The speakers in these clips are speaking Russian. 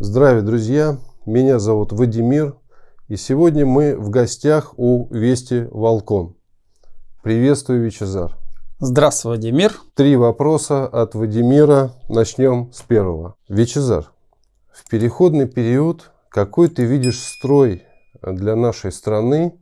Здравия, друзья! Меня зовут Вадимир, и сегодня мы в гостях у Вести Волкон. Приветствую, Вичезар. Здравствуй, Вадимир. Три вопроса от Вадимира. Начнем с первого. Вичезар, в переходный период какой ты видишь строй для нашей страны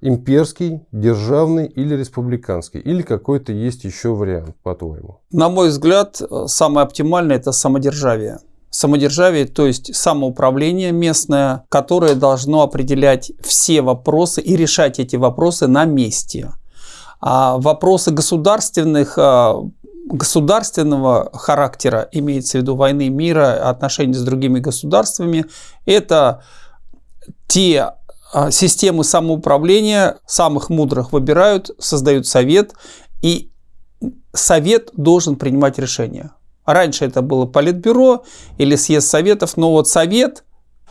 имперский, державный или республиканский? Или какой-то есть еще вариант, по-твоему? На мой взгляд, самое оптимальное – это самодержавие. Самодержавие, то есть самоуправление местное, которое должно определять все вопросы и решать эти вопросы на месте. А вопросы государственных а, государственного характера, имеется в виду войны, мира, отношений с другими государствами, это те а, системы самоуправления, самых мудрых выбирают, создают совет, и совет должен принимать решения. Раньше это было политбюро или съезд советов, но вот совет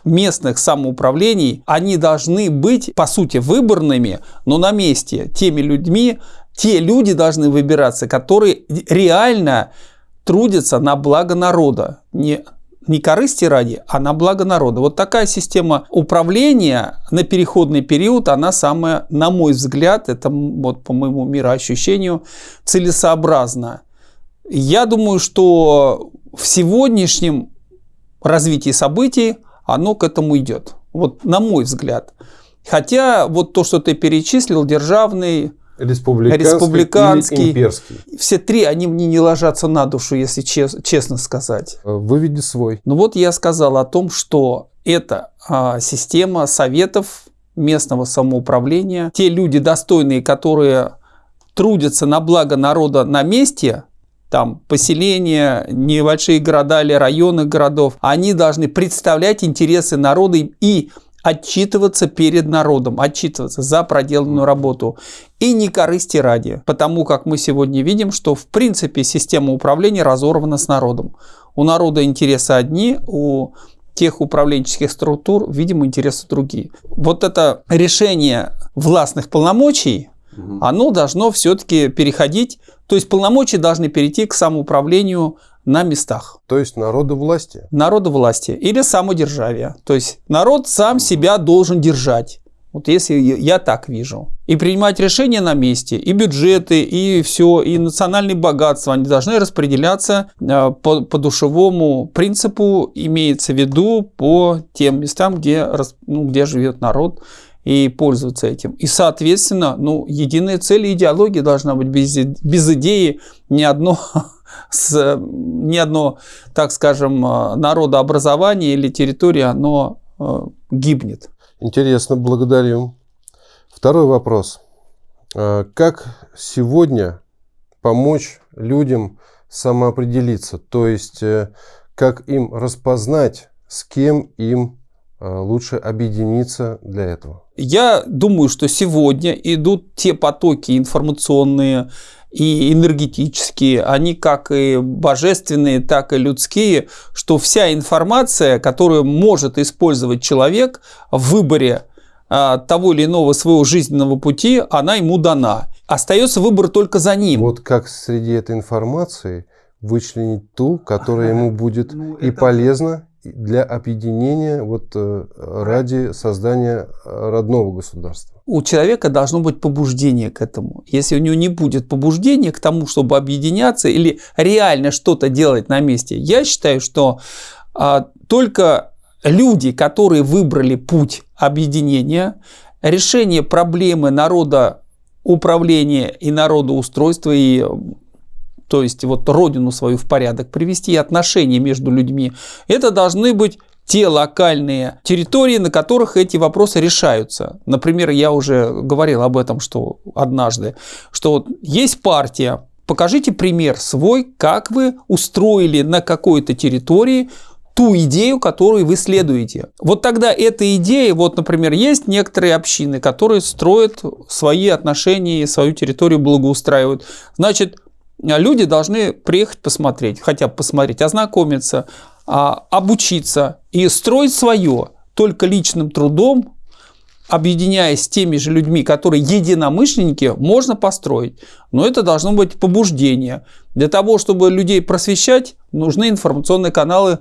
местных самоуправлений, они должны быть, по сути, выборными, но на месте теми людьми, те люди должны выбираться, которые реально трудятся на благо народа, не не корысти ради, а на благо народа. Вот такая система управления на переходный период, она самая, на мой взгляд, это вот по моему мироощущению, целесообразна. Я думаю, что в сегодняшнем развитии событий оно к этому идет. Вот на мой взгляд. Хотя вот то, что ты перечислил, державный, Республиканский, республиканский имперский. Все три, они мне не ложатся на душу, если чес, честно сказать. Э, выведи свой. Ну вот я сказал о том, что это а, система советов местного самоуправления. Те люди достойные, которые трудятся на благо народа на месте, там поселения, небольшие города или районы городов, они должны представлять интересы народа и отчитываться перед народом, отчитываться за проделанную работу. И не корысти ради, потому как мы сегодня видим, что в принципе система управления разорвана с народом. У народа интересы одни, у тех управленческих структур, видимо, интересы другие. Вот это решение властных полномочий, угу. оно должно все-таки переходить, то есть полномочия должны перейти к самоуправлению на местах. То есть народу власти? Народу власти или самодержавия. То есть народ сам себя должен держать. Вот если я так вижу. И принимать решения на месте, и бюджеты, и все, и национальные богатства, они должны распределяться э, по, по душевому принципу, имеется в виду по тем местам, где, ну, где живет народ, и пользоваться этим. И, соответственно, ну, единая цель и идеология должна быть без, без идеи ни одно с, ни одно, так скажем, э, народообразование или территория, оно э, гибнет. Интересно, благодарю. Второй вопрос. Э, как сегодня помочь людям самоопределиться? То есть, как им распознать, с кем им лучше объединиться для этого? Я думаю, что сегодня идут те потоки информационные, и энергетические, они как и божественные, так и людские, что вся информация, которую может использовать человек в выборе а, того или иного своего жизненного пути, она ему дана. Остается выбор только за ним. Вот как среди этой информации вычленить ту, которая ему будет ну, и это... полезна, для объединения вот, э, ради создания родного государства. У человека должно быть побуждение к этому. Если у него не будет побуждения к тому, чтобы объединяться или реально что-то делать на месте, я считаю, что а, только люди, которые выбрали путь объединения, решение проблемы народа управления и народоустройства и то есть вот родину свою в порядок привести, отношения между людьми, это должны быть те локальные территории, на которых эти вопросы решаются. Например, я уже говорил об этом что однажды, что вот есть партия, покажите пример свой, как вы устроили на какой-то территории ту идею, которую вы следуете. Вот тогда эта идея, вот, например, есть некоторые общины, которые строят свои отношения и свою территорию благоустраивают. Значит, люди должны приехать посмотреть, хотя бы посмотреть, ознакомиться, а, обучиться и строить свое только личным трудом, объединяясь с теми же людьми, которые единомышленники, можно построить. Но это должно быть побуждение. Для того, чтобы людей просвещать, нужны информационные каналы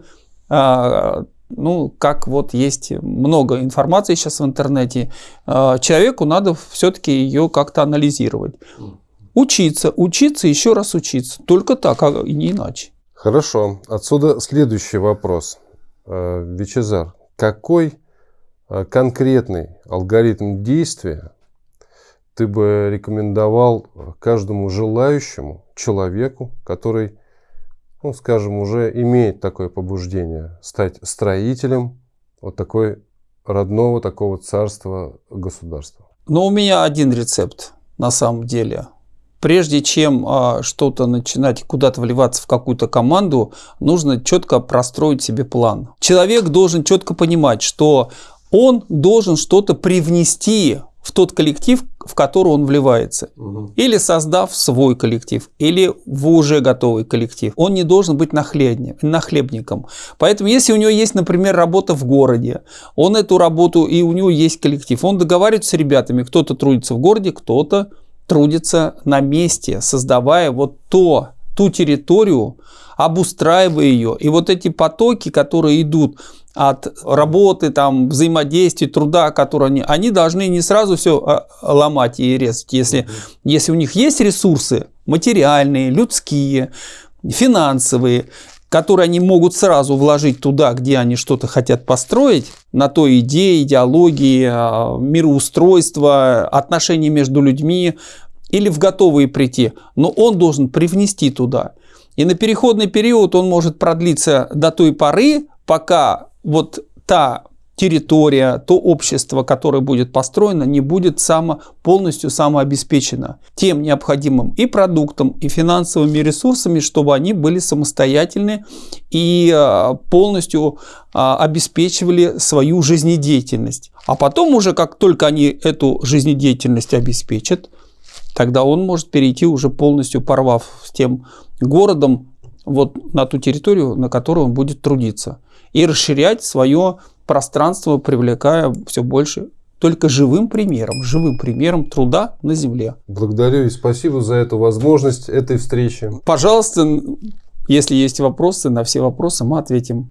а, ну, как вот есть много информации сейчас в интернете, а, человеку надо все-таки ее как-то анализировать. Учиться, учиться, еще раз учиться. Только так, а не иначе. Хорошо. Отсюда следующий вопрос. Э, Вичезар, какой э, конкретный алгоритм действия ты бы рекомендовал каждому желающему человеку, который, ну, скажем, уже имеет такое побуждение стать строителем вот такой родного такого царства государства? Но у меня один рецепт на самом деле – прежде чем а, что-то начинать куда-то вливаться в какую-то команду, нужно четко простроить себе план. Человек должен четко понимать, что он должен что-то привнести в тот коллектив, в который он вливается. Угу. Или создав свой коллектив, или в уже готовый коллектив. Он не должен быть нахлебником. Поэтому, если у него есть, например, работа в городе, он эту работу, и у него есть коллектив, он договаривается с ребятами, кто-то трудится в городе, кто-то трудится на месте, создавая вот то, ту территорию, обустраивая ее. И вот эти потоки, которые идут от работы, там, взаимодействия, труда, которые они, они должны не сразу все а, ломать и резать. Если, если у них есть ресурсы материальные, людские, финансовые, которые они могут сразу вложить туда, где они что-то хотят построить, на той идее, идеологии, а, мироустройства, отношений между людьми, или в готовые прийти, но он должен привнести туда. И на переходный период он может продлиться до той поры, пока вот та территория, то общество, которое будет построено, не будет само, полностью самообеспечено тем необходимым и продуктом, и финансовыми ресурсами, чтобы они были самостоятельны и а, полностью а, обеспечивали свою жизнедеятельность. А потом уже, как только они эту жизнедеятельность обеспечат, тогда он может перейти уже полностью порвав с тем городом вот на ту территорию, на которой он будет трудиться. И расширять свое пространство, привлекая все больше только живым примером, живым примером труда на земле. Благодарю и спасибо за эту возможность этой встречи. Пожалуйста, если есть вопросы, на все вопросы мы ответим.